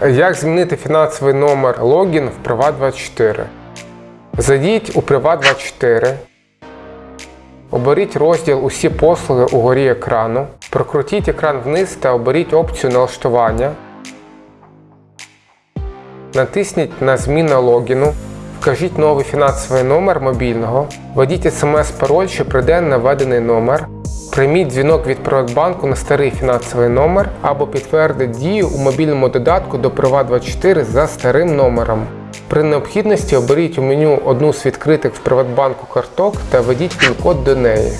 Як змінити фінансовий номер логін в Privat24? Зайдіть у Privat24. Оберіть розділ Усі послуги угорі екрану. Прокрутіть екран вниз та оберіть опцію налаштування. Натисніть на Зміна логіну. Вкажіть новий фінансовий номер мобільного. Введіть смс-пароль, що прийде на введений номер. Прийміть дзвінок від Приватбанку на старий фінансовий номер або підтвердіть дію у мобільному додатку до Приват24 за старим номером. При необхідності оберіть у меню одну з відкритих в Приватбанку карток та введіть пін-код до неї.